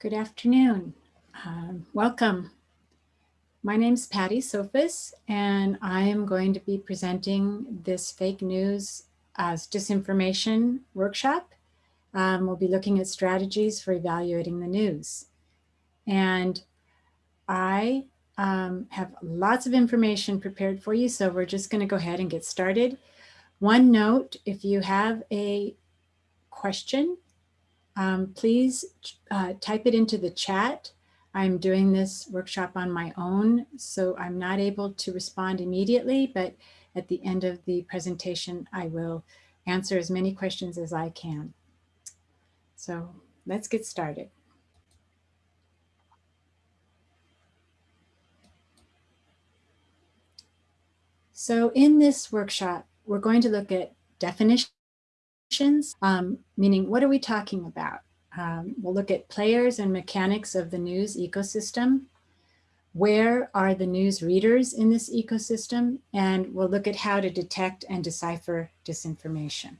Good afternoon. Um, welcome. My name is Patty Sophus, and I am going to be presenting this fake news as disinformation workshop. Um, we'll be looking at strategies for evaluating the news. And I um, have lots of information prepared for you, so we're just going to go ahead and get started. One note, if you have a question, um, please uh, type it into the chat. I'm doing this workshop on my own, so I'm not able to respond immediately, but at the end of the presentation, I will answer as many questions as I can. So let's get started. So in this workshop, we're going to look at definitions, um, meaning what are we talking about? Um, we'll look at players and mechanics of the news ecosystem. Where are the news readers in this ecosystem? And we'll look at how to detect and decipher disinformation.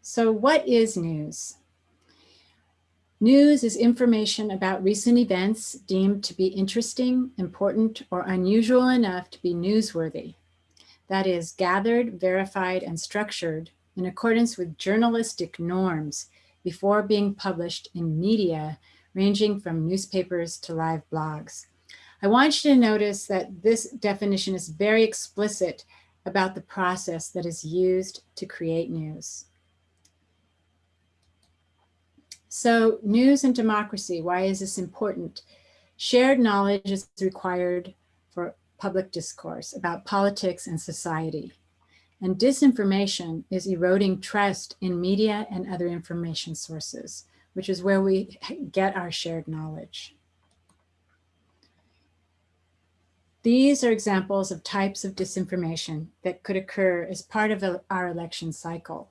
So what is news? News is information about recent events deemed to be interesting, important, or unusual enough to be newsworthy. That is gathered, verified, and structured in accordance with journalistic norms before being published in media, ranging from newspapers to live blogs. I want you to notice that this definition is very explicit about the process that is used to create news. So news and democracy, why is this important? Shared knowledge is required public discourse about politics and society. And disinformation is eroding trust in media and other information sources, which is where we get our shared knowledge. These are examples of types of disinformation that could occur as part of our election cycle,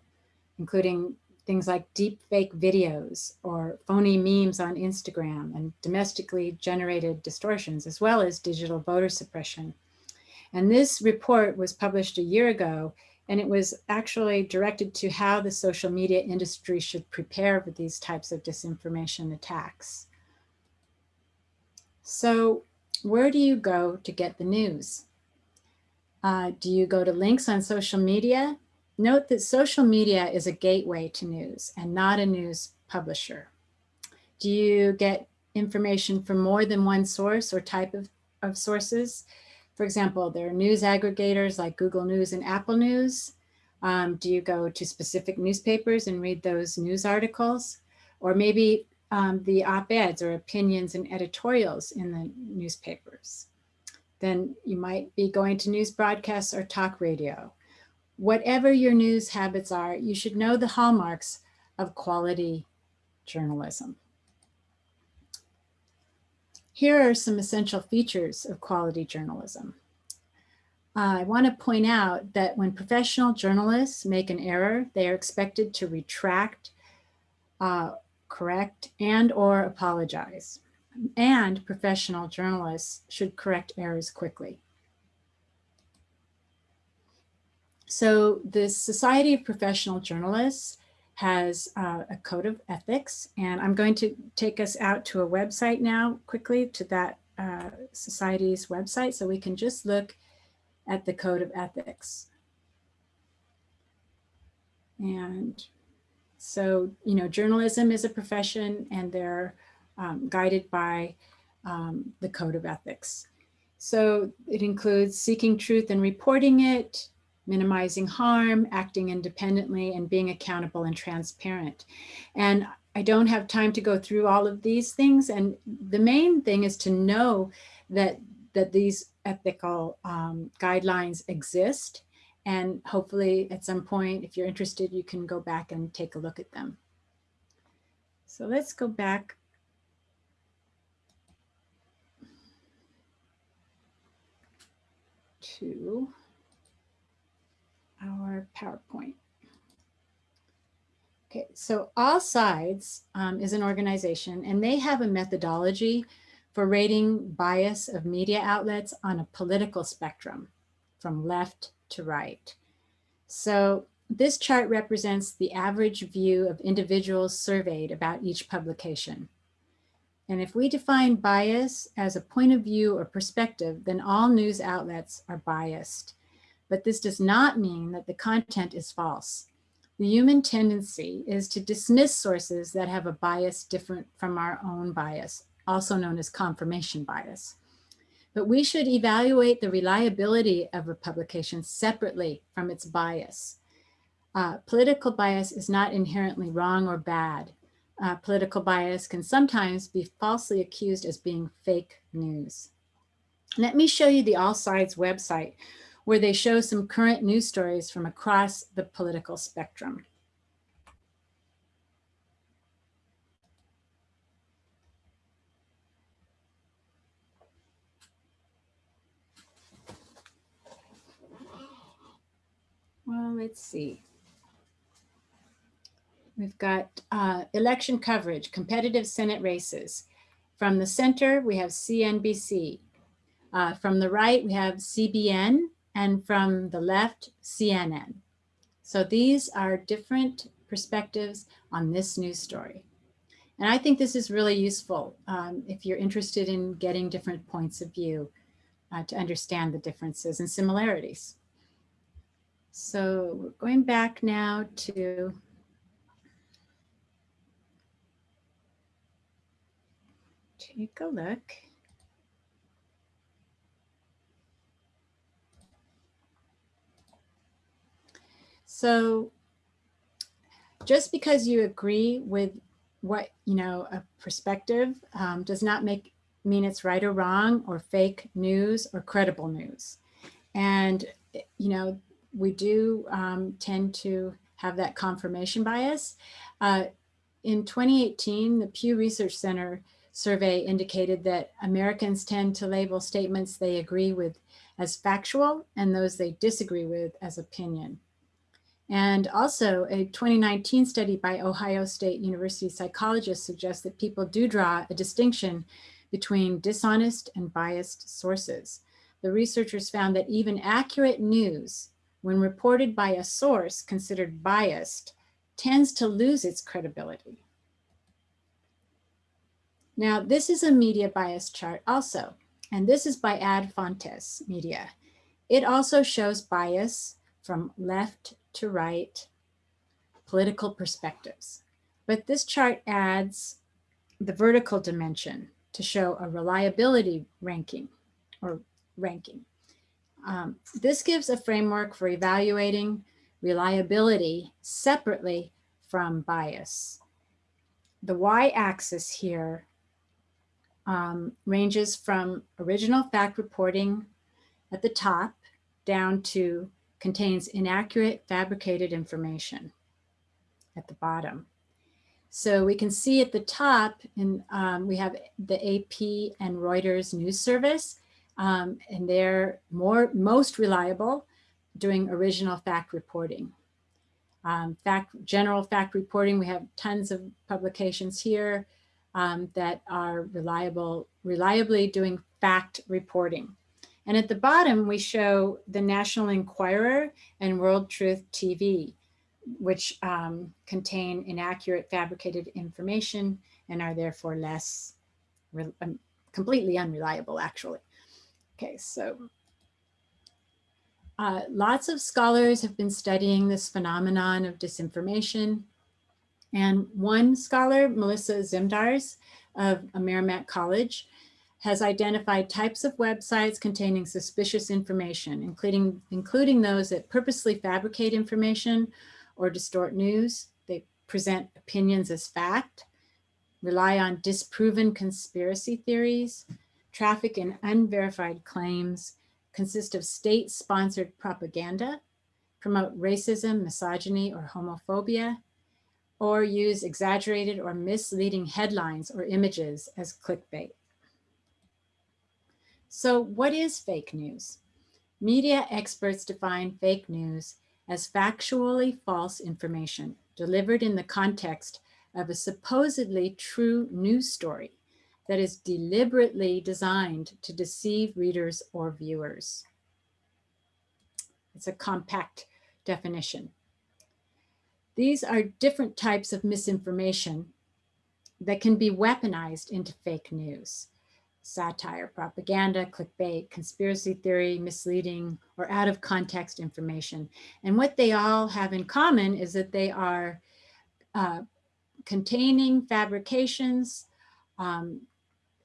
including things like deep fake videos or phony memes on Instagram and domestically generated distortions, as well as digital voter suppression. And this report was published a year ago, and it was actually directed to how the social media industry should prepare for these types of disinformation attacks. So where do you go to get the news? Uh, do you go to links on social media? Note that social media is a gateway to news and not a news publisher. Do you get information from more than one source or type of, of sources? For example, there are news aggregators like Google News and Apple News. Um, do you go to specific newspapers and read those news articles? Or maybe um, the op-eds or opinions and editorials in the newspapers. Then you might be going to news broadcasts or talk radio whatever your news habits are, you should know the hallmarks of quality journalism. Here are some essential features of quality journalism. Uh, I want to point out that when professional journalists make an error, they are expected to retract, uh, correct, and or apologize. And professional journalists should correct errors quickly. So the Society of Professional Journalists has uh, a code of ethics, and I'm going to take us out to a website now quickly to that uh, society's website so we can just look at the code of ethics. And so, you know, journalism is a profession and they're um, guided by um, the code of ethics. So it includes seeking truth and reporting it, minimizing harm, acting independently, and being accountable and transparent. And I don't have time to go through all of these things. And the main thing is to know that, that these ethical um, guidelines exist. And hopefully at some point, if you're interested, you can go back and take a look at them. So let's go back to our PowerPoint. Okay, so All Sides um, is an organization and they have a methodology for rating bias of media outlets on a political spectrum from left to right. So this chart represents the average view of individuals surveyed about each publication. And if we define bias as a point of view or perspective, then all news outlets are biased. But this does not mean that the content is false. The human tendency is to dismiss sources that have a bias different from our own bias, also known as confirmation bias. But we should evaluate the reliability of a publication separately from its bias. Uh, political bias is not inherently wrong or bad. Uh, political bias can sometimes be falsely accused as being fake news. Let me show you the All Sides website, where they show some current news stories from across the political spectrum. Well, let's see. We've got uh, election coverage, competitive Senate races. From the center, we have CNBC. Uh, from the right, we have CBN and from the left, CNN. So these are different perspectives on this news story. And I think this is really useful um, if you're interested in getting different points of view uh, to understand the differences and similarities. So we're going back now to take a look. So just because you agree with what, you know, a perspective um, does not make mean it's right or wrong or fake news or credible news. And, you know, we do um, tend to have that confirmation bias. Uh, in 2018, the Pew Research Center survey indicated that Americans tend to label statements they agree with as factual and those they disagree with as opinion. And also a 2019 study by Ohio State University psychologists suggests that people do draw a distinction between dishonest and biased sources. The researchers found that even accurate news, when reported by a source considered biased, tends to lose its credibility. Now, this is a media bias chart also, and this is by Ad Fontes Media. It also shows bias from left to right political perspectives. But this chart adds the vertical dimension to show a reliability ranking or ranking. Um, this gives a framework for evaluating reliability separately from bias. The y-axis here um, ranges from original fact reporting at the top down to contains inaccurate fabricated information at the bottom. So we can see at the top, and um, we have the AP and Reuters news service, um, and they're more most reliable doing original fact reporting. Um, fact, general fact reporting, we have tons of publications here um, that are reliable, reliably doing fact reporting. And at the bottom, we show the National Enquirer and World Truth TV, which um, contain inaccurate fabricated information and are therefore less, um, completely unreliable actually. Okay, so uh, lots of scholars have been studying this phenomenon of disinformation. And one scholar, Melissa Zimdars of Merrimack College, has identified types of websites containing suspicious information, including, including those that purposely fabricate information or distort news. They present opinions as fact, rely on disproven conspiracy theories, traffic in unverified claims, consist of state-sponsored propaganda, promote racism, misogyny, or homophobia, or use exaggerated or misleading headlines or images as clickbait. So what is fake news? Media experts define fake news as factually false information delivered in the context of a supposedly true news story that is deliberately designed to deceive readers or viewers. It's a compact definition. These are different types of misinformation that can be weaponized into fake news. Satire, propaganda, clickbait, conspiracy theory, misleading, or out of context information. And what they all have in common is that they are uh, containing fabrications um,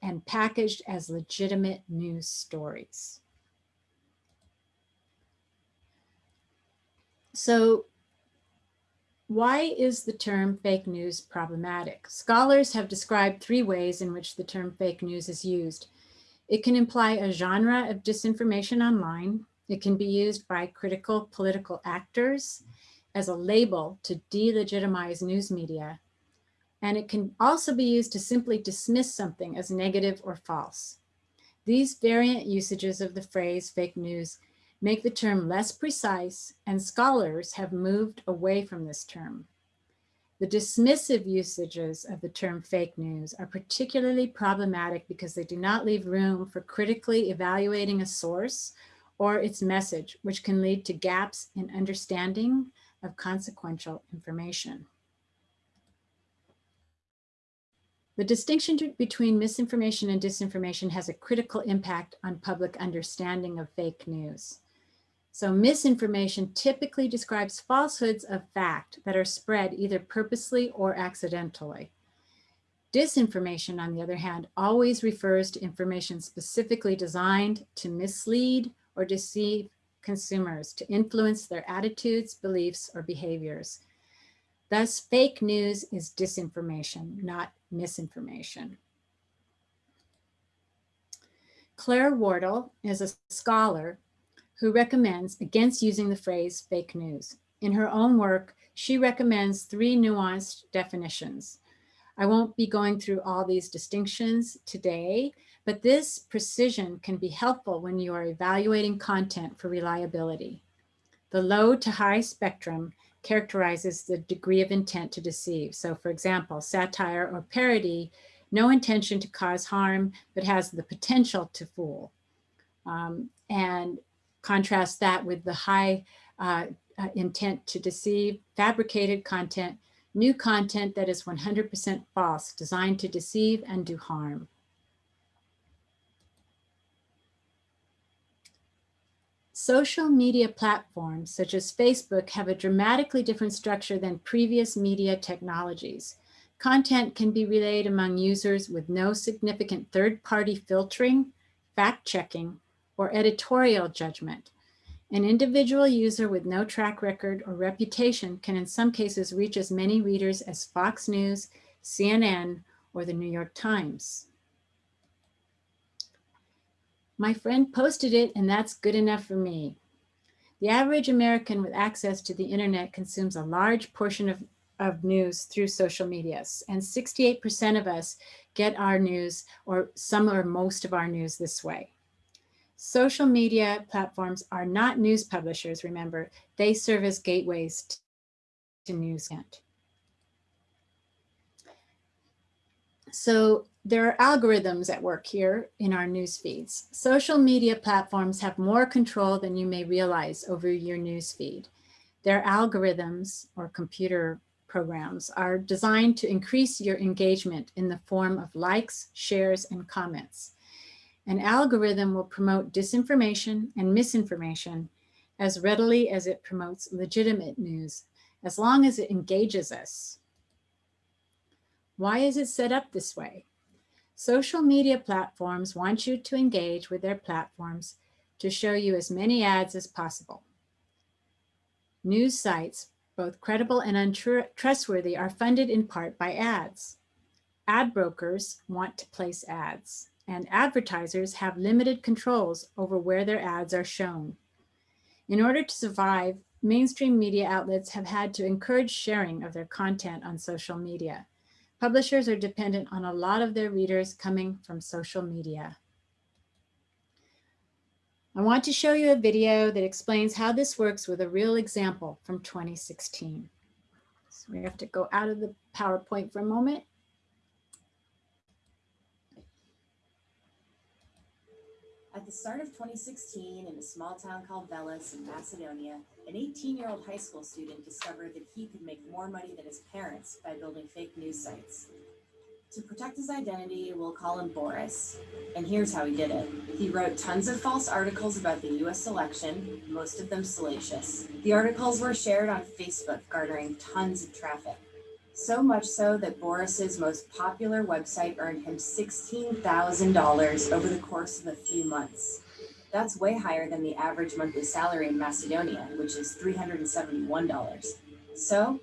and packaged as legitimate news stories. So why is the term fake news problematic? Scholars have described three ways in which the term fake news is used. It can imply a genre of disinformation online. It can be used by critical political actors as a label to delegitimize news media. And it can also be used to simply dismiss something as negative or false. These variant usages of the phrase fake news make the term less precise and scholars have moved away from this term. The dismissive usages of the term fake news are particularly problematic because they do not leave room for critically evaluating a source or its message, which can lead to gaps in understanding of consequential information. The distinction between misinformation and disinformation has a critical impact on public understanding of fake news. So misinformation typically describes falsehoods of fact that are spread either purposely or accidentally. Disinformation, on the other hand, always refers to information specifically designed to mislead or deceive consumers, to influence their attitudes, beliefs, or behaviors. Thus, fake news is disinformation, not misinformation. Claire Wardle is a scholar who recommends against using the phrase fake news. In her own work, she recommends three nuanced definitions. I won't be going through all these distinctions today, but this precision can be helpful when you are evaluating content for reliability. The low to high spectrum characterizes the degree of intent to deceive. So for example, satire or parody, no intention to cause harm, but has the potential to fool. Um, and Contrast that with the high uh, uh, intent to deceive, fabricated content, new content that is 100% false, designed to deceive and do harm. Social media platforms such as Facebook have a dramatically different structure than previous media technologies. Content can be relayed among users with no significant third-party filtering, fact-checking, or editorial judgment. An individual user with no track record or reputation can in some cases reach as many readers as Fox News, CNN, or the New York Times. My friend posted it and that's good enough for me. The average American with access to the internet consumes a large portion of, of news through social medias and 68% of us get our news or some or most of our news this way. Social media platforms are not news publishers, remember, they serve as gateways to news content. So there are algorithms at work here in our news feeds. Social media platforms have more control than you may realize over your news feed. Their algorithms or computer programs are designed to increase your engagement in the form of likes, shares, and comments. An algorithm will promote disinformation and misinformation as readily as it promotes legitimate news, as long as it engages us. Why is it set up this way? Social media platforms want you to engage with their platforms to show you as many ads as possible. News sites, both credible and untrustworthy, are funded in part by ads. Ad brokers want to place ads and advertisers have limited controls over where their ads are shown. In order to survive, mainstream media outlets have had to encourage sharing of their content on social media. Publishers are dependent on a lot of their readers coming from social media. I want to show you a video that explains how this works with a real example from 2016. So we have to go out of the PowerPoint for a moment. At the start of 2016, in a small town called Veles in Macedonia, an 18-year-old high school student discovered that he could make more money than his parents by building fake news sites. To protect his identity, we'll call him Boris. And here's how he did it. He wrote tons of false articles about the US election, most of them salacious. The articles were shared on Facebook, garnering tons of traffic. So much so that Boris's most popular website earned him $16,000 over the course of a few months. That's way higher than the average monthly salary in Macedonia, which is $371. So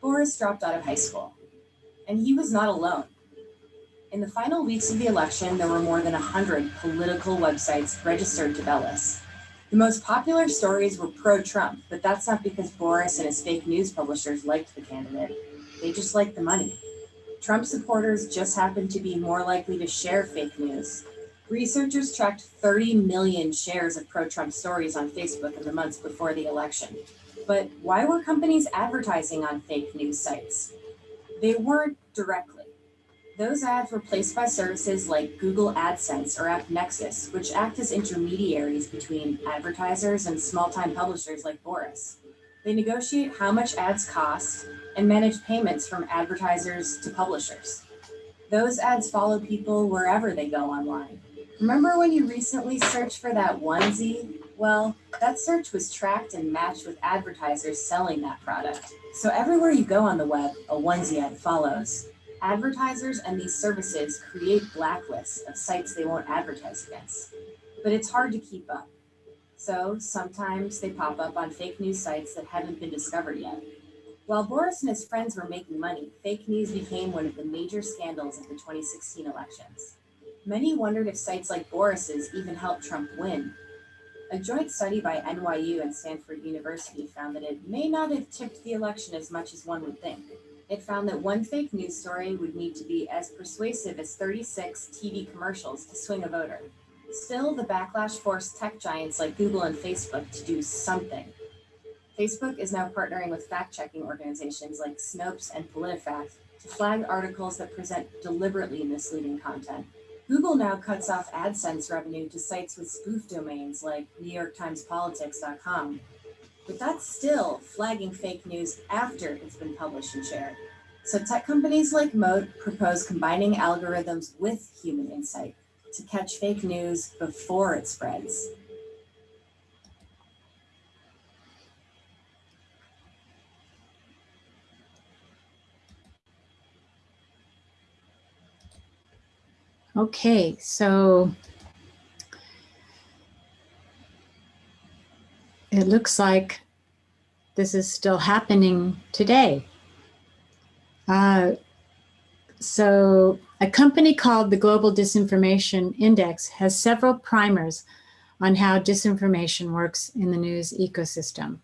Boris dropped out of high school. And he was not alone. In the final weeks of the election, there were more than 100 political websites registered to Veles. The most popular stories were pro-Trump, but that's not because Boris and his fake news publishers liked the candidate. They just like the money. Trump supporters just happen to be more likely to share fake news. Researchers tracked 30 million shares of pro-Trump stories on Facebook in the months before the election. But why were companies advertising on fake news sites? They weren't directly. Those ads were placed by services like Google AdSense or AppNexus, which act as intermediaries between advertisers and small-time publishers like Boris. They negotiate how much ads cost and manage payments from advertisers to publishers. Those ads follow people wherever they go online. Remember when you recently searched for that onesie? Well, that search was tracked and matched with advertisers selling that product. So everywhere you go on the web, a onesie ad follows. Advertisers and these services create blacklists of sites they won't advertise against, but it's hard to keep up. So sometimes they pop up on fake news sites that haven't been discovered yet. While Boris and his friends were making money, fake news became one of the major scandals of the 2016 elections. Many wondered if sites like Boris's even helped Trump win. A joint study by NYU and Stanford University found that it may not have tipped the election as much as one would think. It found that one fake news story would need to be as persuasive as 36 TV commercials to swing a voter. Still, the backlash forced tech giants like Google and Facebook to do something. Facebook is now partnering with fact-checking organizations like Snopes and PolitiFact to flag articles that present deliberately misleading content. Google now cuts off AdSense revenue to sites with spoof domains like NewYorkTimesPolitics.com, but that's still flagging fake news after it's been published and shared. So tech companies like Moat propose combining algorithms with human insight to catch fake news before it spreads. Okay, so it looks like this is still happening today. Uh, so a company called the Global Disinformation Index has several primers on how disinformation works in the news ecosystem.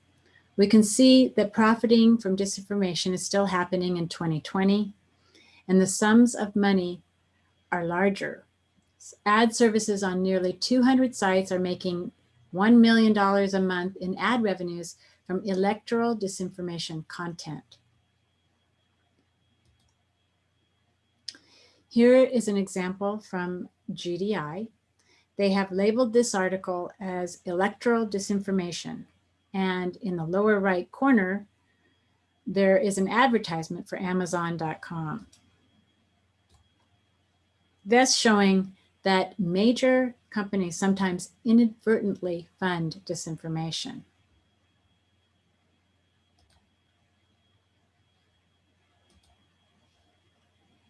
We can see that profiting from disinformation is still happening in 2020, and the sums of money are larger. Ad services on nearly 200 sites are making $1 million a month in ad revenues from electoral disinformation content. Here is an example from GDI. They have labeled this article as electoral disinformation. And in the lower right corner, there is an advertisement for Amazon.com. Thus showing that major companies sometimes inadvertently fund disinformation.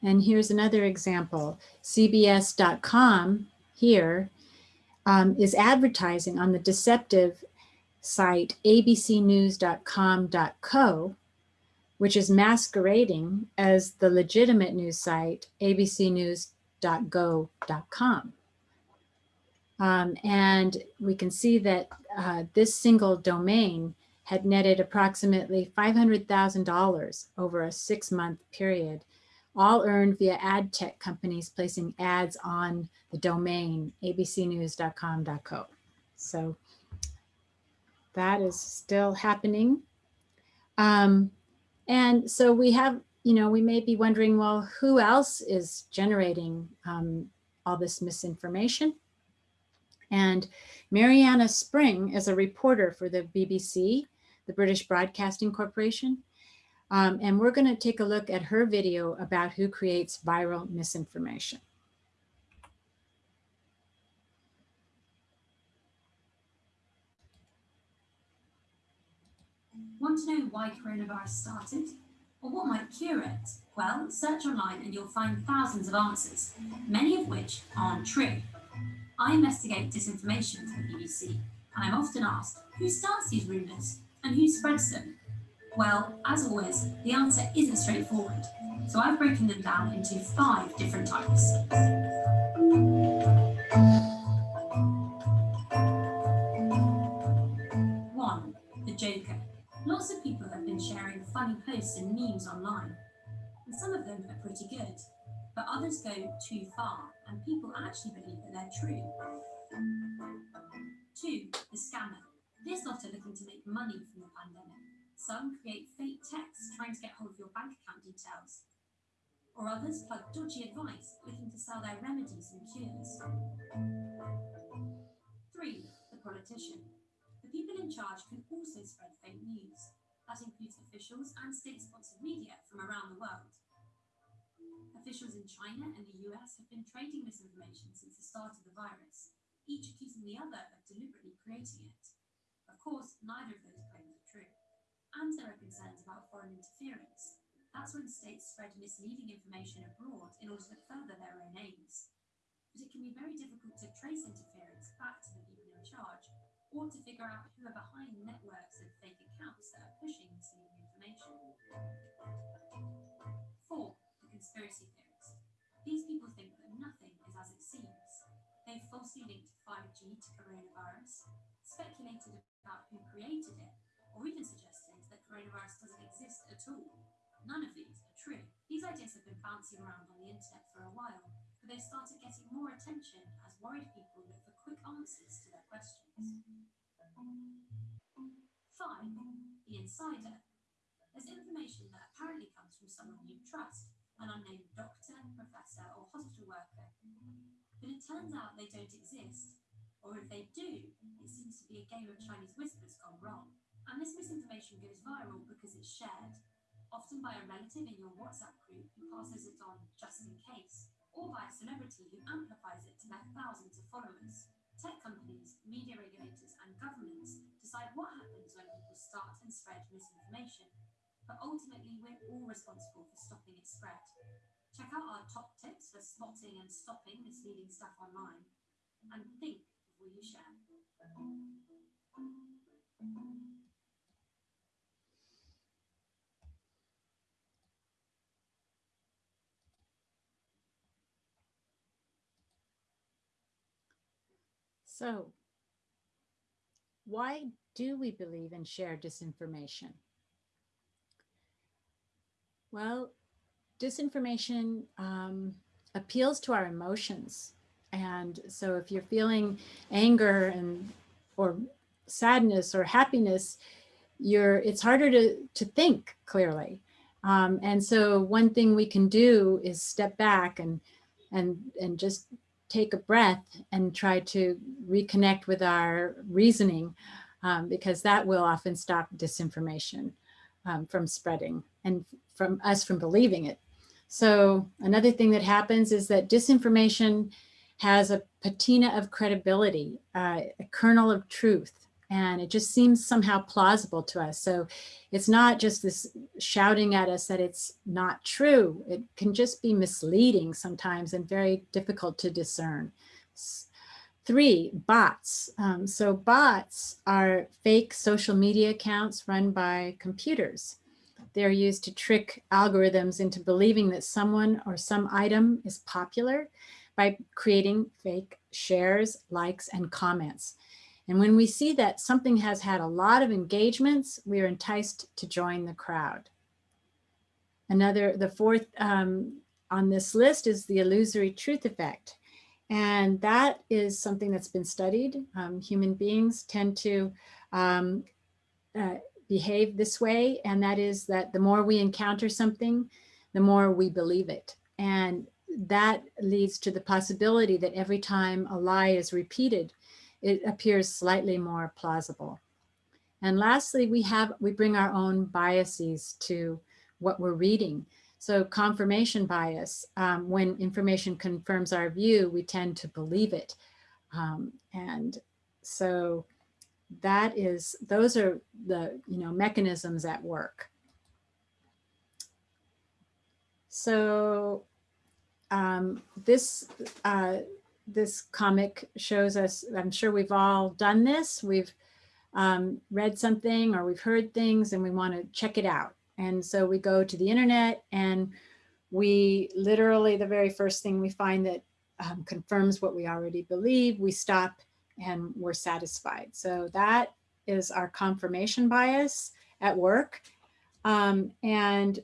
And here's another example. CBS.com here um, is advertising on the deceptive site abcnews.com.co, which is masquerading as the legitimate news site abcnews.go.com. Um, and we can see that uh, this single domain had netted approximately $500,000 over a six month period, all earned via ad tech companies placing ads on the domain abcnews.com.co. So that is still happening. Um, and so we have, you know, we may be wondering, well, who else is generating um, all this misinformation? And Marianna Spring is a reporter for the BBC, the British Broadcasting Corporation. Um, and we're going to take a look at her video about who creates viral misinformation. Want to know why coronavirus started? Or what might cure it? Well, search online and you'll find thousands of answers, many of which aren't true. I investigate disinformation for the BBC, and I'm often asked, who starts these rumours and who spreads them? Well, as always, the answer isn't straightforward, so I've broken them down into five different types. Posts and memes online, and some of them are pretty good, but others go too far and people actually believe that they're true. Two, the scammer. This lot are looking to make money from the pandemic. Some create fake texts trying to get hold of your bank account details. Or others plug dodgy advice looking to sell their remedies and cures. Three, the politician. The people in charge can also spread fake news. That includes officials and state-sponsored media from around the world. Officials in China and the US have been trading misinformation since the start of the virus, each accusing the other of deliberately creating it. Of course, neither of those claims are true. And there are concerns about foreign interference. That's when states spread misleading information abroad in order to further their own aims. But it can be very difficult to trace interference back to the people in charge, or to figure out who are behind networks of fake accounts that are pushing misleading information. Four, the conspiracy theories. These people think that nothing is as it seems. They've falsely linked 5G to coronavirus, speculated about who created it, or even suggested that coronavirus doesn't exist at all. None of these are true. These ideas have been bouncing around on the internet for a while, but they've started getting more attention as worried people look for quick answers to their questions. Five, the insider. There's information that apparently comes from someone you trust, an unnamed doctor, professor, or hospital worker. But it turns out they don't exist, or if they do, it seems to be a game of Chinese whispers gone wrong. And this misinformation goes viral because it's shared, often by a relative in your WhatsApp group who passes it on just in case, or by a celebrity who amplifies it to their thousands of followers. Tech companies, media regulators, and governments decide what happens when people start and spread misinformation. But ultimately, we're all responsible for stopping its spread. Check out our top tips for spotting and stopping misleading stuff online. And think So why do we believe in shared disinformation? Well, disinformation um, appeals to our emotions. And so if you're feeling anger and or sadness or happiness, you're it's harder to, to think clearly. Um, and so one thing we can do is step back and and and just take a breath and try to reconnect with our reasoning um, because that will often stop disinformation um, from spreading and from us from believing it. So another thing that happens is that disinformation has a patina of credibility, uh, a kernel of truth, and it just seems somehow plausible to us. So it's not just this shouting at us that it's not true. It can just be misleading sometimes and very difficult to discern. Three, bots. Um, so bots are fake social media accounts run by computers. They're used to trick algorithms into believing that someone or some item is popular by creating fake shares, likes, and comments. And when we see that something has had a lot of engagements, we are enticed to join the crowd. Another, the fourth um, on this list is the illusory truth effect. And that is something that's been studied. Um, human beings tend to um, uh, behave this way. And that is that the more we encounter something, the more we believe it. And that leads to the possibility that every time a lie is repeated, it appears slightly more plausible. And lastly, we have we bring our own biases to what we're reading. So confirmation bias, um, when information confirms our view, we tend to believe it. Um, and so that is, those are the, you know, mechanisms at work. So um, this, uh, this comic shows us, I'm sure we've all done this. We've um, read something or we've heard things and we want to check it out. And so we go to the internet and we literally, the very first thing we find that um, confirms what we already believe, we stop and we're satisfied. So that is our confirmation bias at work. Um, and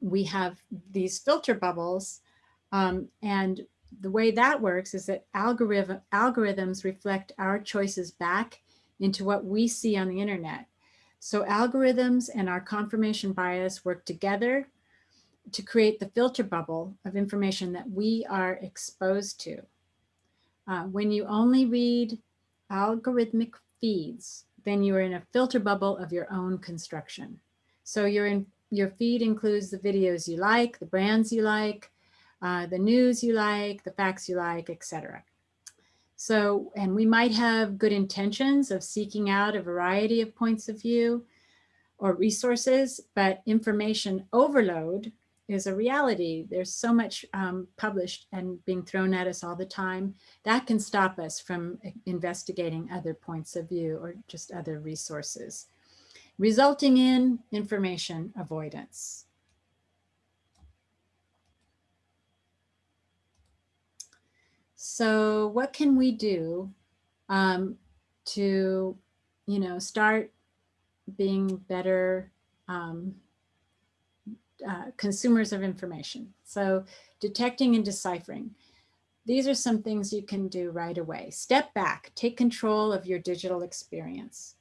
we have these filter bubbles. Um, and the way that works is that algorithm, algorithms reflect our choices back into what we see on the internet. So algorithms and our confirmation bias work together to create the filter bubble of information that we are exposed to. Uh, when you only read algorithmic feeds, then you are in a filter bubble of your own construction. So you're in, your feed includes the videos you like, the brands you like, uh, the news you like, the facts you like, etc. So, and we might have good intentions of seeking out a variety of points of view or resources, but information overload is a reality. There's so much um, published and being thrown at us all the time. That can stop us from investigating other points of view or just other resources, resulting in information avoidance. So what can we do um, to, you know, start being better um, uh, consumers of information. So detecting and deciphering. These are some things you can do right away. Step back, take control of your digital experience.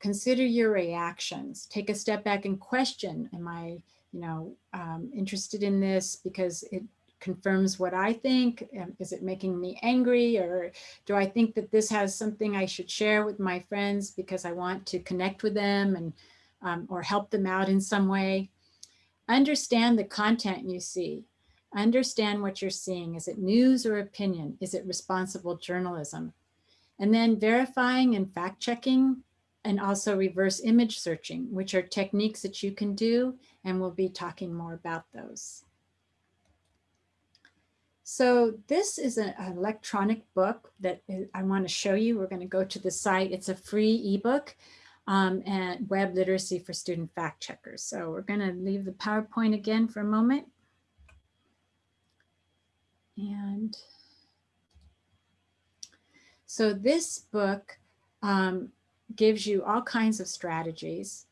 Consider your reactions. Take a step back and question, am I, you know, um, interested in this because it confirms what I think? Is it making me angry? Or do I think that this has something I should share with my friends because I want to connect with them and um, or help them out in some way? Understand the content you see. Understand what you're seeing. Is it news or opinion? Is it responsible journalism? And then verifying and fact checking and also reverse image searching, which are techniques that you can do. And we'll be talking more about those. So this is an electronic book that I want to show you. We're going to go to the site. It's a free ebook um, and web literacy for student fact checkers. So we're going to leave the PowerPoint again for a moment. And so this book um, gives you all kinds of strategies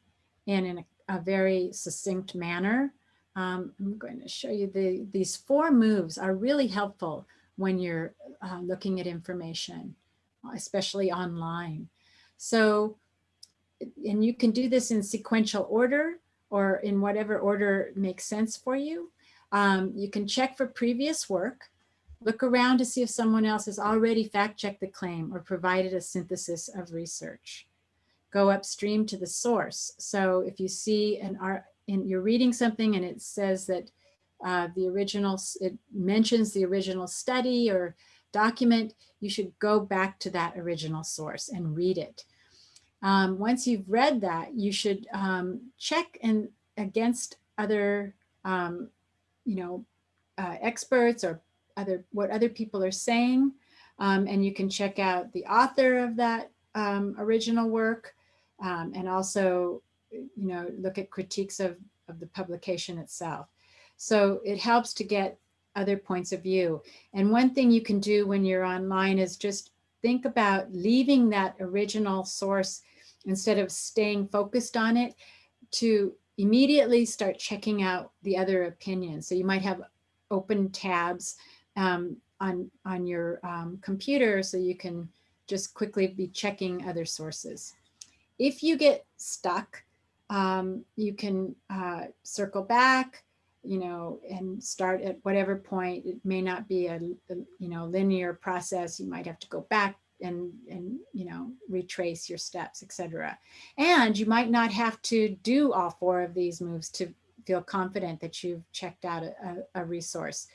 and in a, a very succinct manner. Um, I'm going to show you the, these four moves are really helpful when you're uh, looking at information, especially online. So and you can do this in sequential order or in whatever order makes sense for you. Um, you can check for previous work, look around to see if someone else has already fact checked the claim or provided a synthesis of research. Go upstream to the source. So if you see an art, in, you're reading something and it says that uh, the original, it mentions the original study or document, you should go back to that original source and read it. Um, once you've read that, you should um, check and against other, um, you know, uh, experts or other what other people are saying. Um, and you can check out the author of that um, original work um, and also, you know, look at critiques of, of the publication itself. So it helps to get other points of view. And one thing you can do when you're online is just think about leaving that original source instead of staying focused on it to immediately start checking out the other opinions. So you might have open tabs um, on, on your um, computer so you can just quickly be checking other sources. If you get stuck, um, you can uh, circle back, you know, and start at whatever point. It may not be a, a, you know linear process. You might have to go back and, and, you know, retrace your steps, etc. And you might not have to do all four of these moves to feel confident that you've checked out a, a, resource.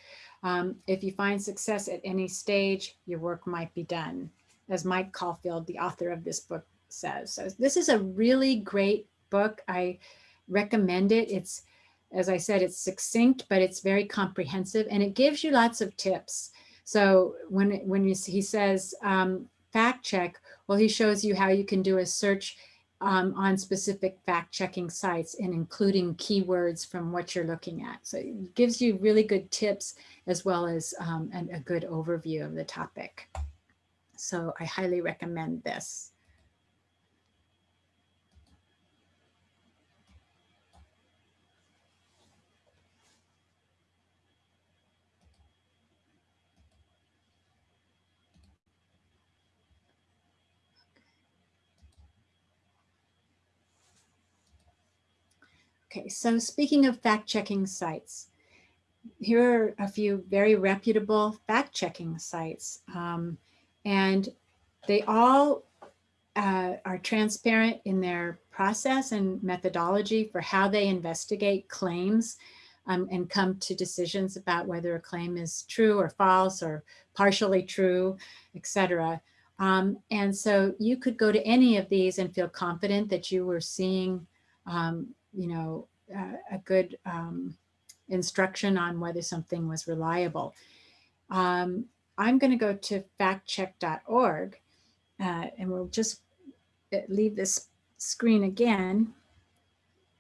Um, if you find success at any stage, your work might be done, as Mike Caulfield, the author of this book says. So this is a really great book. I recommend it. It's, as I said, it's succinct, but it's very comprehensive and it gives you lots of tips. So when, when you, he says um, fact check, well, he shows you how you can do a search um, on specific fact checking sites and including keywords from what you're looking at. So it gives you really good tips as well as um, an, a good overview of the topic. So I highly recommend this. Okay, so speaking of fact-checking sites, here are a few very reputable fact-checking sites. Um, and they all uh, are transparent in their process and methodology for how they investigate claims um, and come to decisions about whether a claim is true or false or partially true, etc. Um, and so you could go to any of these and feel confident that you were seeing um, you know, uh, a good um, instruction on whether something was reliable. Um, I'm going to go to factcheck.org uh, and we'll just uh, leave this screen again.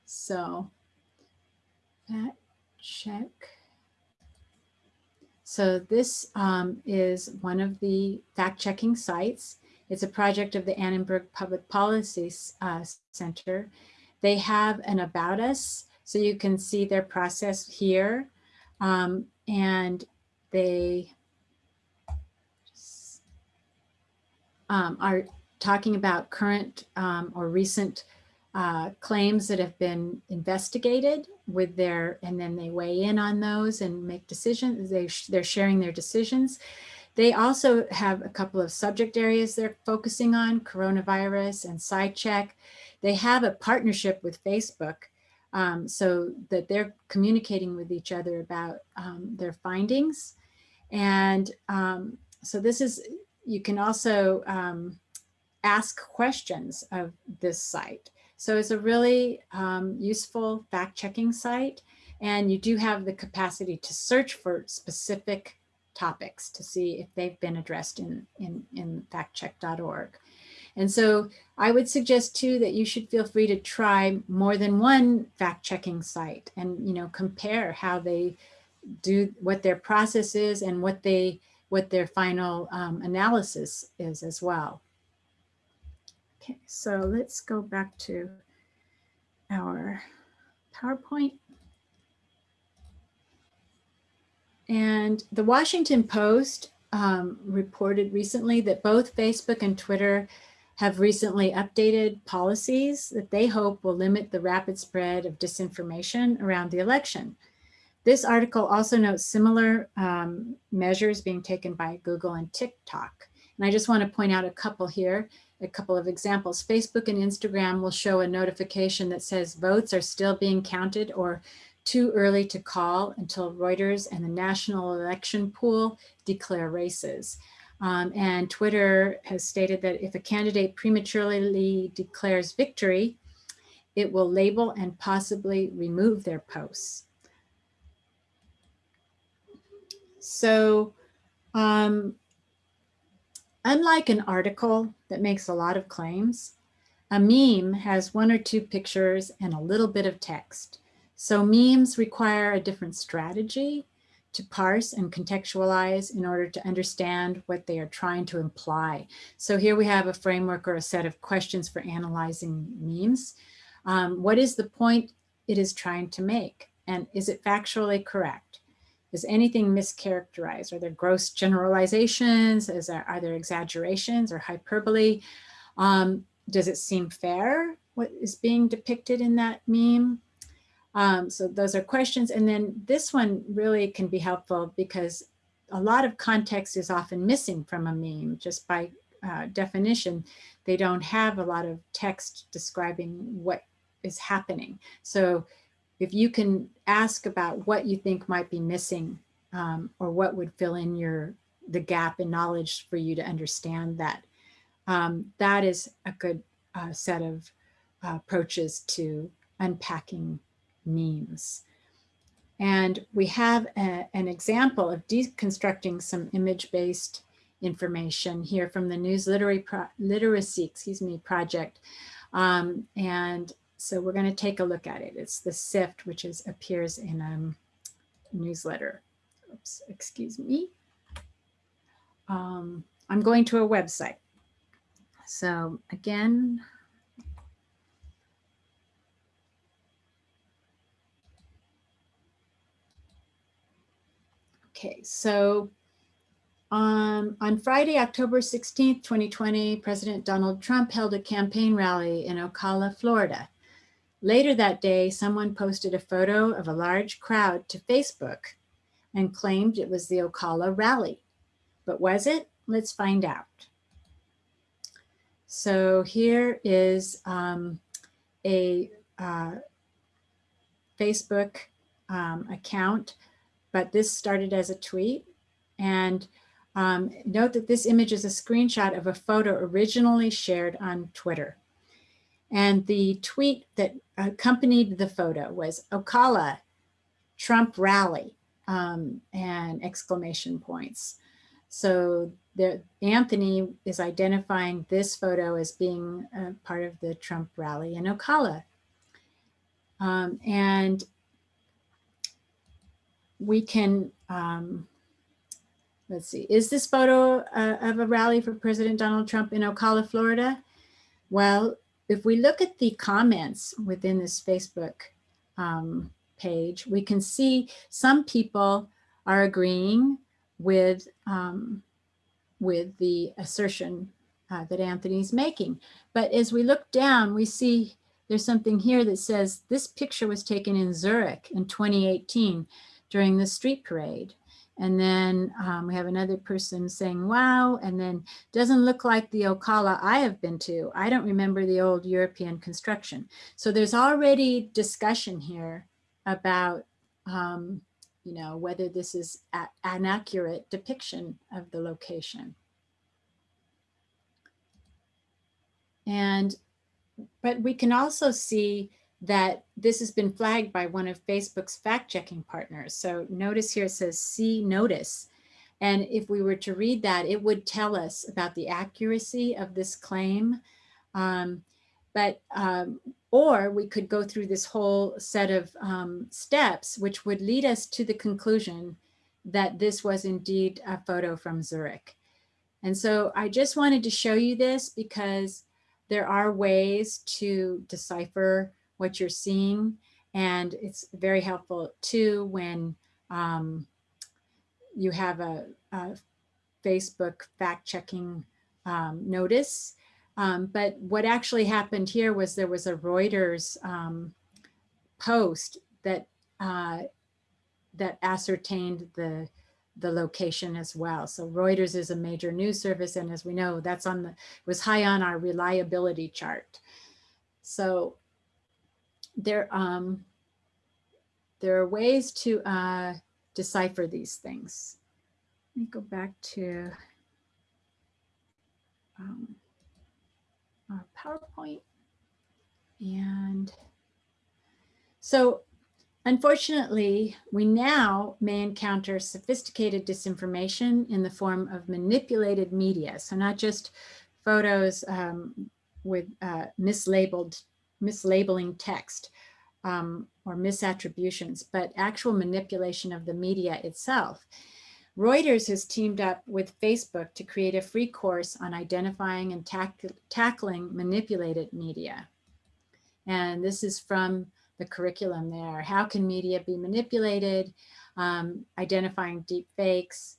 So fact check. So this um, is one of the fact checking sites. It's a project of the Annenberg Public Policy uh, Center they have an about us, so you can see their process here. Um, and they um, are talking about current um, or recent uh, claims that have been investigated with their, and then they weigh in on those and make decisions. They, they're sharing their decisions. They also have a couple of subject areas they're focusing on, coronavirus and SciCheck. They have a partnership with Facebook um, so that they're communicating with each other about um, their findings. And um, so this is, you can also um, ask questions of this site. So it's a really um, useful fact-checking site. And you do have the capacity to search for specific topics to see if they've been addressed in, in, in factcheck.org. And so I would suggest too that you should feel free to try more than one fact checking site and, you know, compare how they do what their process is and what they what their final um, analysis is as well. Okay, so let's go back to our PowerPoint. And the Washington Post um, reported recently that both Facebook and Twitter have recently updated policies that they hope will limit the rapid spread of disinformation around the election. This article also notes similar um, measures being taken by Google and TikTok. And I just want to point out a couple here, a couple of examples. Facebook and Instagram will show a notification that says votes are still being counted or too early to call until Reuters and the National Election Pool declare races. Um, and Twitter has stated that if a candidate prematurely declares victory, it will label and possibly remove their posts. So um, unlike an article that makes a lot of claims, a meme has one or two pictures and a little bit of text. So memes require a different strategy to parse and contextualize in order to understand what they are trying to imply. So here we have a framework or a set of questions for analyzing memes. Um, what is the point it is trying to make? And is it factually correct? Is anything mischaracterized? Are there gross generalizations? Is there, are there exaggerations or hyperbole? Um, does it seem fair what is being depicted in that meme? Um, so those are questions. And then this one really can be helpful because a lot of context is often missing from a meme just by uh, definition, they don't have a lot of text describing what is happening. So if you can ask about what you think might be missing um, or what would fill in your the gap in knowledge for you to understand that, um, that is a good uh, set of uh, approaches to unpacking memes. And we have a, an example of deconstructing some image-based information here from the News Pro Literacy excuse me, project. Um, and so we're going to take a look at it. It's the SIFT, which is appears in a um, newsletter. Oops, excuse me. Um, I'm going to a website. So again, Okay, so um, on Friday, October 16th, 2020, President Donald Trump held a campaign rally in Ocala, Florida. Later that day, someone posted a photo of a large crowd to Facebook and claimed it was the Ocala rally. But was it? Let's find out. So here is um, a uh, Facebook um, account but this started as a tweet. And um, note that this image is a screenshot of a photo originally shared on Twitter. And the tweet that accompanied the photo was Ocala, Trump rally, um, and exclamation points. So there, Anthony is identifying this photo as being part of the Trump rally in Ocala. Um, and we can, um, let's see, is this photo uh, of a rally for President Donald Trump in Ocala, Florida? Well, if we look at the comments within this Facebook um, page, we can see some people are agreeing with, um, with the assertion uh, that Anthony's making. But as we look down, we see there's something here that says this picture was taken in Zurich in 2018 during the street parade. And then um, we have another person saying, wow, and then doesn't look like the Ocala I have been to. I don't remember the old European construction. So there's already discussion here about, um, you know, whether this is an accurate depiction of the location. And, but we can also see that this has been flagged by one of Facebook's fact checking partners. So notice here it says see notice. And if we were to read that, it would tell us about the accuracy of this claim. Um, but, um, or we could go through this whole set of um, steps, which would lead us to the conclusion that this was indeed a photo from Zurich. And so I just wanted to show you this because there are ways to decipher what you're seeing. And it's very helpful too when um, you have a, a, Facebook fact checking um, notice. Um, but what actually happened here was there was a Reuters um, post that uh, that ascertained the the location as well. So Reuters is a major news service. And as we know, that's on the, was high on our reliability chart. So there, um, there are ways to uh, decipher these things. Let me go back to um, our PowerPoint. And so unfortunately, we now may encounter sophisticated disinformation in the form of manipulated media. So not just photos um, with uh, mislabeled mislabeling text um, or misattributions, but actual manipulation of the media itself. Reuters has teamed up with Facebook to create a free course on identifying and tack tackling manipulated media. And this is from the curriculum there. How can media be manipulated? Um, identifying deep fakes.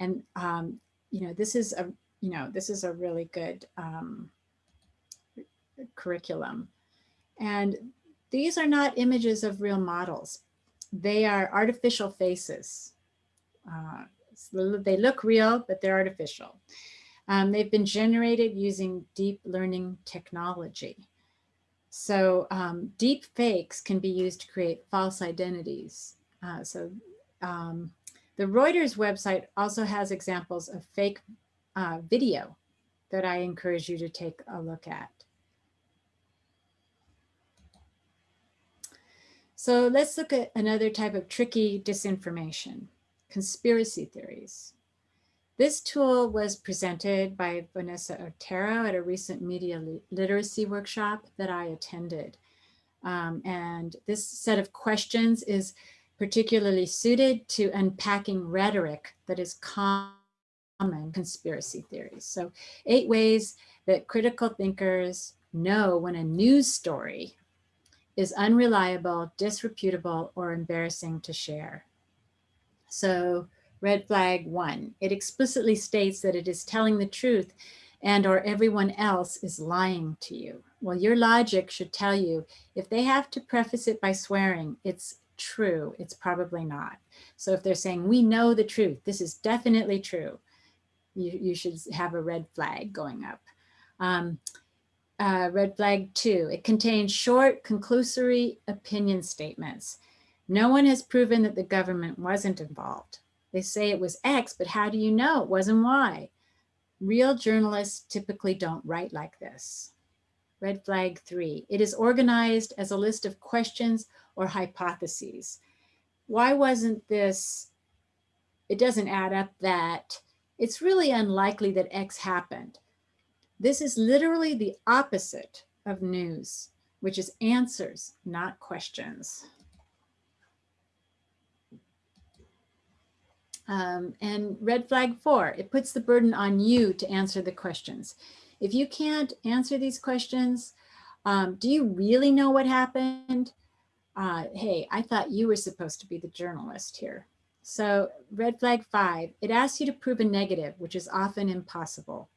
And, um, you know, this is a, you know, this is a really good um, curriculum. And these are not images of real models. They are artificial faces. Uh, they look real, but they're artificial. Um, they've been generated using deep learning technology. So um, deep fakes can be used to create false identities. Uh, so um, the Reuters website also has examples of fake uh, video that I encourage you to take a look at. So let's look at another type of tricky disinformation, conspiracy theories. This tool was presented by Vanessa Otero at a recent media literacy workshop that I attended. Um, and this set of questions is particularly suited to unpacking rhetoric that is common conspiracy theories. So eight ways that critical thinkers know when a news story is unreliable, disreputable, or embarrassing to share. So red flag one, it explicitly states that it is telling the truth and or everyone else is lying to you. Well, your logic should tell you if they have to preface it by swearing, it's true, it's probably not. So if they're saying, we know the truth, this is definitely true, you, you should have a red flag going up. Um, uh, red flag two, it contains short, conclusory opinion statements. No one has proven that the government wasn't involved. They say it was X, but how do you know it wasn't Y? Real journalists typically don't write like this. Red flag three, it is organized as a list of questions or hypotheses. Why wasn't this, it doesn't add up that, it's really unlikely that X happened. This is literally the opposite of news, which is answers, not questions. Um, and red flag four, it puts the burden on you to answer the questions. If you can't answer these questions, um, do you really know what happened? Uh, hey, I thought you were supposed to be the journalist here. So red flag five, it asks you to prove a negative, which is often impossible.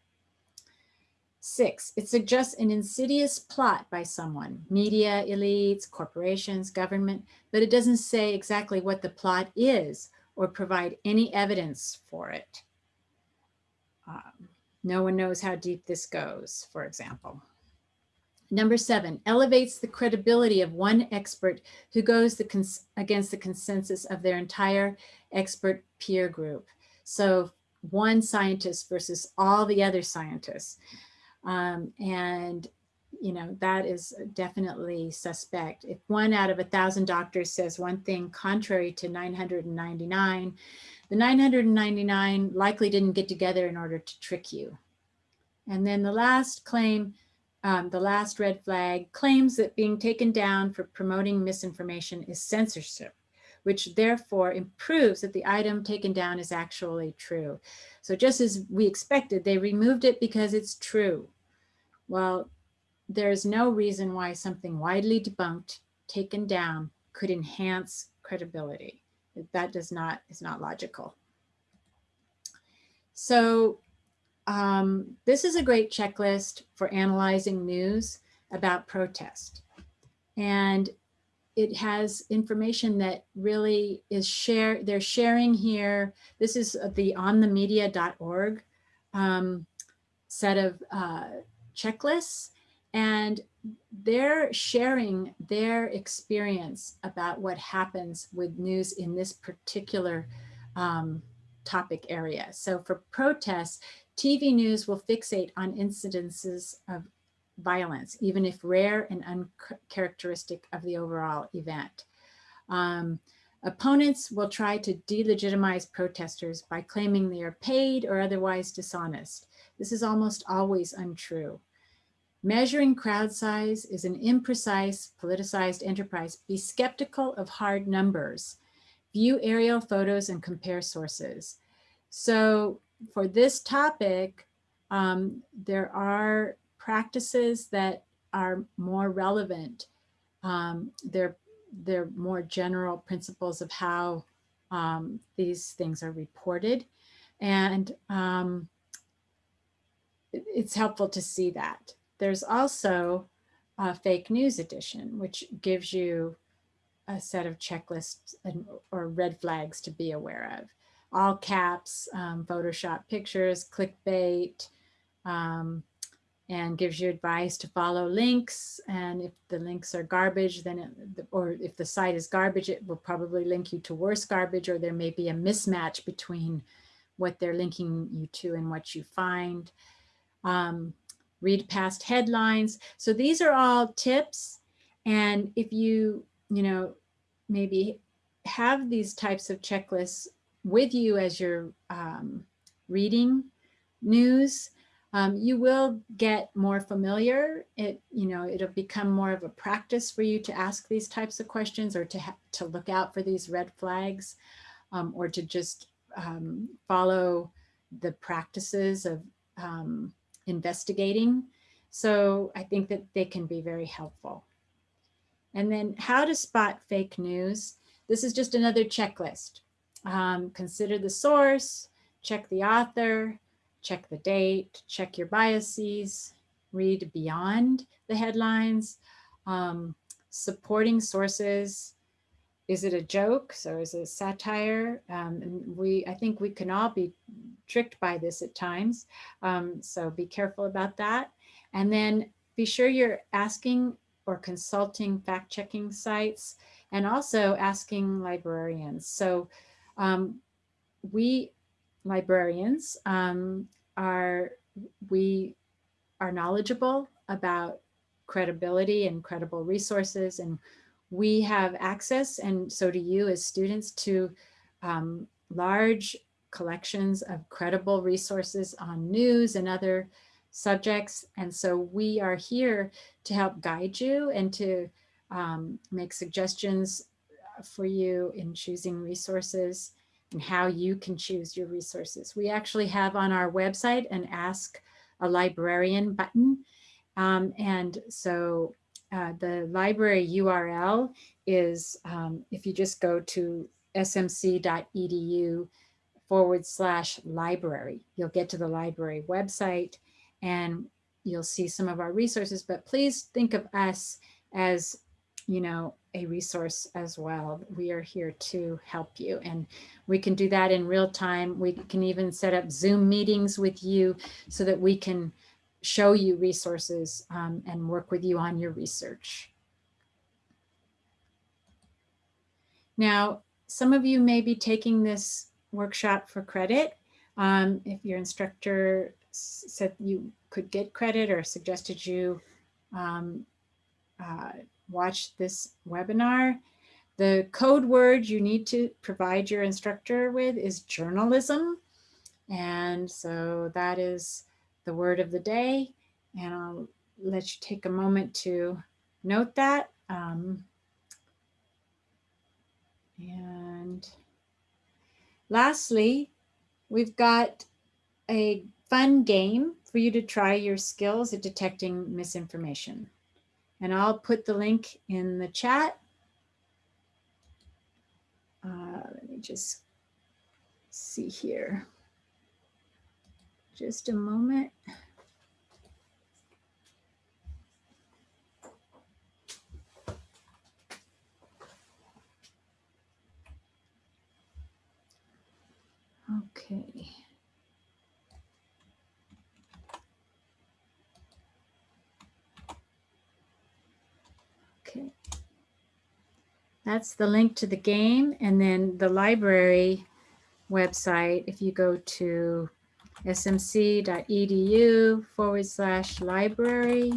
Six, it suggests an insidious plot by someone, media, elites, corporations, government, but it doesn't say exactly what the plot is or provide any evidence for it. Um, no one knows how deep this goes, for example. Number seven, elevates the credibility of one expert who goes the against the consensus of their entire expert peer group. So one scientist versus all the other scientists. Um, and, you know, that is definitely suspect. If one out of a thousand doctors says one thing contrary to 999, the 999 likely didn't get together in order to trick you. And then the last claim, um, the last red flag claims that being taken down for promoting misinformation is censorship which therefore improves that the item taken down is actually true. So just as we expected, they removed it because it's true. Well, there's no reason why something widely debunked, taken down, could enhance credibility. That does not, is not logical. So um, this is a great checklist for analyzing news about protest. And it has information that really is share they're sharing here this is the onthemedia.org um, set of uh, checklists and they're sharing their experience about what happens with news in this particular um, topic area. So for protests, TV news will fixate on incidences of violence, even if rare and uncharacteristic of the overall event. Um, opponents will try to delegitimize protesters by claiming they are paid or otherwise dishonest. This is almost always untrue. Measuring crowd size is an imprecise, politicized enterprise. Be skeptical of hard numbers. View aerial photos and compare sources. So for this topic, um, there are practices that are more relevant. Um, they're, they're more general principles of how um, these things are reported. And um, it's helpful to see that. There's also a fake news edition, which gives you a set of checklists and, or red flags to be aware of. All caps, um, Photoshop pictures, clickbait, um, and gives you advice to follow links. And if the links are garbage, then it, or if the site is garbage, it will probably link you to worse garbage, or there may be a mismatch between what they're linking you to and what you find. Um, read past headlines. So these are all tips. And if you, you know, maybe have these types of checklists with you as you're um, reading news, um, you will get more familiar. It, you know, it'll become more of a practice for you to ask these types of questions or to, to look out for these red flags um, or to just um, follow the practices of um, investigating. So I think that they can be very helpful. And then how to spot fake news. This is just another checklist. Um, consider the source, check the author, check the date, check your biases, read beyond the headlines, um, supporting sources. Is it a joke? So is it satire? Um, and we, I think we can all be tricked by this at times. Um, so be careful about that. And then be sure you're asking or consulting fact checking sites and also asking librarians. So um, we librarians um, are, we are knowledgeable about credibility and credible resources and we have access and so do you as students to um, large collections of credible resources on news and other subjects. And so we are here to help guide you and to um, make suggestions for you in choosing resources and how you can choose your resources. We actually have on our website an Ask a Librarian button. Um, and so uh, the library URL is, um, if you just go to smc.edu forward slash library, you'll get to the library website and you'll see some of our resources, but please think of us as, you know, a resource as well. We are here to help you and we can do that in real time. We can even set up Zoom meetings with you so that we can show you resources um, and work with you on your research. Now, some of you may be taking this workshop for credit. Um, if your instructor said you could get credit or suggested you um, uh, watch this webinar. The code word you need to provide your instructor with is journalism. And so that is the word of the day. And I'll let you take a moment to note that. Um, and lastly, we've got a fun game for you to try your skills at detecting misinformation. And I'll put the link in the chat. Uh, let me just see here. Just a moment. Okay. Okay. That's the link to the game. And then the library website, if you go to smc.edu forward slash library,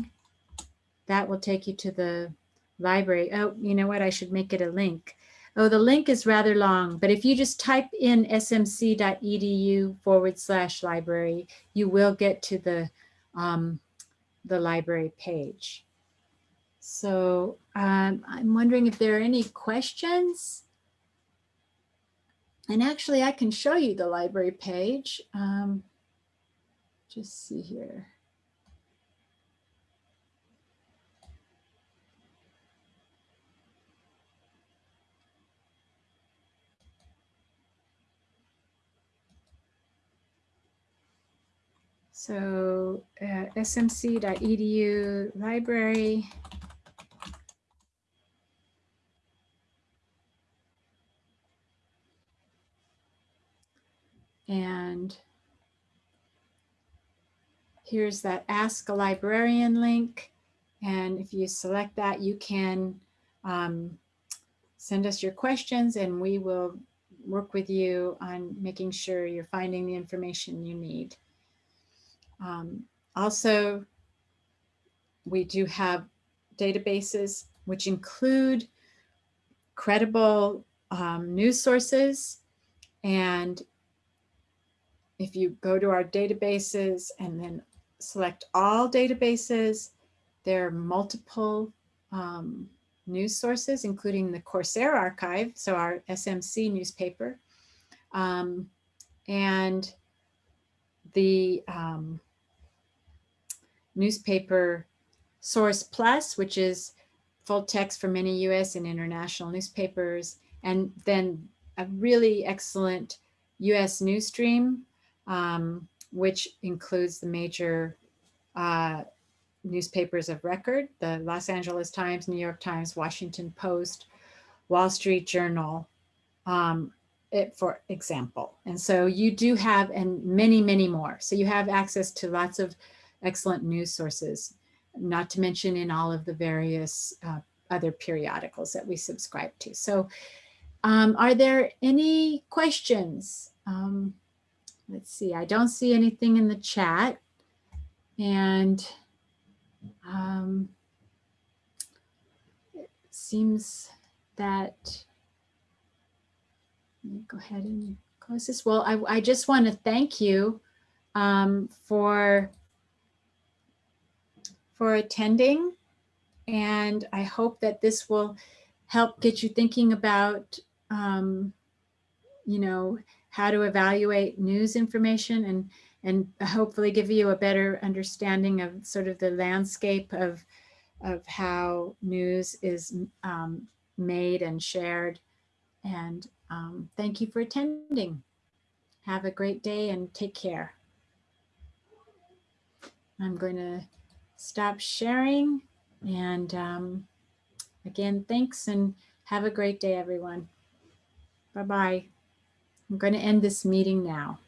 that will take you to the library. Oh, you know what? I should make it a link. Oh, the link is rather long, but if you just type in smc.edu forward slash library, you will get to the, um, the library page. So um, I'm wondering if there are any questions. And actually, I can show you the library page. Um, just see here. So uh, smc.edu library. And here's that Ask a Librarian link. And if you select that, you can um, send us your questions and we will work with you on making sure you're finding the information you need. Um, also, we do have databases which include credible um, news sources. And if you go to our databases and then select all databases, there are multiple um, news sources, including the Corsair archive, so our SMC newspaper, um, and the um, newspaper Source Plus, which is full text for many US and international newspapers, and then a really excellent US news stream, um, which includes the major uh, newspapers of record, the Los Angeles Times, New York Times, Washington Post, Wall Street Journal, um, it, for example. And so you do have, and many, many more. So you have access to lots of excellent news sources, not to mention in all of the various uh, other periodicals that we subscribe to. So um, are there any questions? Um, let's see, I don't see anything in the chat. And um, it seems that, let me go ahead and close this. Well, I, I just want to thank you um, for, for attending. And I hope that this will help get you thinking about, um, you know, how to evaluate news information and and hopefully give you a better understanding of sort of the landscape of, of how news is um, made and shared. And um, thank you for attending. Have a great day and take care. I'm going to stop sharing. And um, again, thanks and have a great day, everyone. Bye-bye. I'm going to end this meeting now.